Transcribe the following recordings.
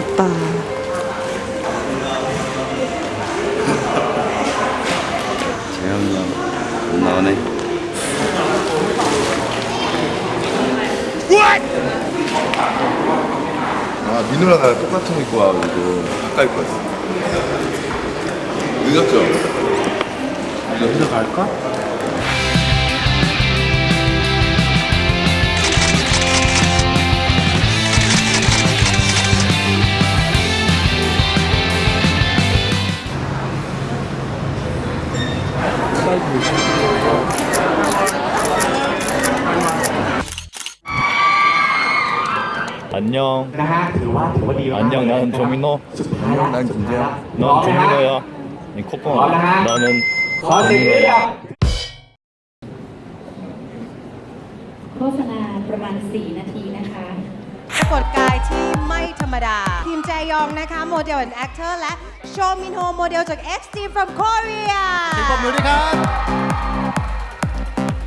예쁘다. 재현이 안 나오네. 아 민우랑 나랑 똑같은 거 입고 와가지고 가까이 입고 왔어 늦었죠? 이제 회사 갈까? 안녕. นะฮะถือว่าถือว่าดีมาก 안녕 나는 조민호. 난 김재현 넌 조민호야. 이 코코. 나는 ขอเสียงเรียก โฆษณาประมาณ 4 นาทีนะคะ ปรากฏกายที่ไม่ ธรรมดา ทีมแจยองนะคะโมเดลและแอคเตอร์และโชมินโฮโมเดลจาก X Team from Korea ปรบมือด้วยครับ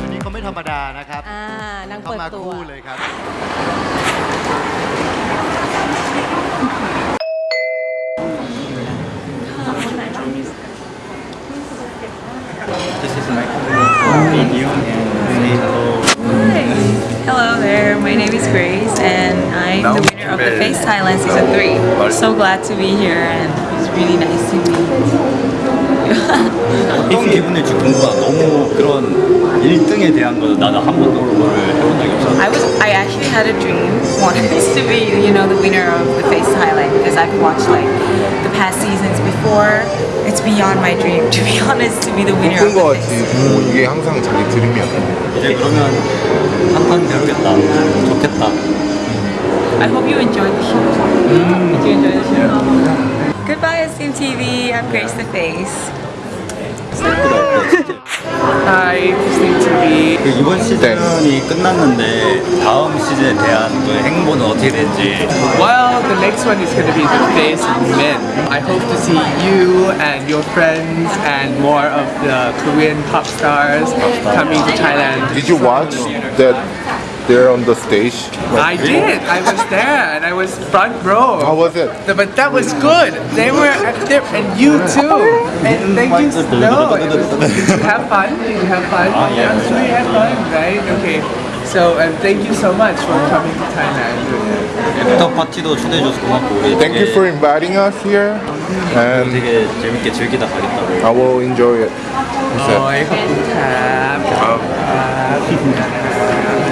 วันนี้เขาไม่ธรรมดานะครับอ่านางเขาเปิดมาตัว คู่เลยครับ This is my the winner of the Face Thailand Season 3. So glad to be here and it's really nice to meet 어떤 기분일지 궁금하다. 너무 그런 1등에 대한 거 나는 한 번도 그거를 해본 적이 없어. I was I actually had a dream wanting this to be, you know, the winner of the Face Thailand because I've watched like the past seasons before. It's beyond my dream, to be honest, to be the winner of 이쁜 거 the 같지 Face. 뭐 이게 항상 자기 드림이야 이제 그러면 한판 배우겠다. 좋겠다. I hope you enjoyed the show. Did you enjoy the show? Goodbye, Esteem TV. I'm Grace the Face. Hi, Steam TV. 그 이번 시즌이 끝났는데 다음 시즌에 대한 그 행보는 어떻게 될지 Well, the next one is going to be the face men. I hope to see you and your friends and more of the Korean pop stars coming to Thailand. Did you watch that there on the stage? I did. I was there and I was front row. How was it? But that was good. They were there and you too. And thank you. No, did you have fun? Did you have fun? Oh, yeah. I'm sure you had fun, right? Okay. So um, thank you so much for coming to Thailand. Thank you for inviting us here. And I will enjoy it. โอ้ยขอบคุณครับขอบคุณครับ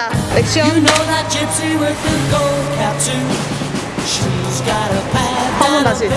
하자. 액션. 한번 다시.